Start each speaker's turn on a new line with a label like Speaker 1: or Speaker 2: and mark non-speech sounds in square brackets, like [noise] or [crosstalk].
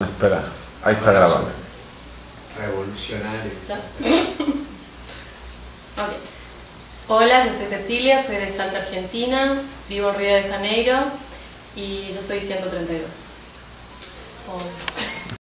Speaker 1: Espera, ahí está grabando.
Speaker 2: Revolucionario. [laughs]
Speaker 3: Ok. Hola, yo soy Cecilia, soy de Salta, Argentina, vivo en Río de Janeiro y yo soy 132. Hola.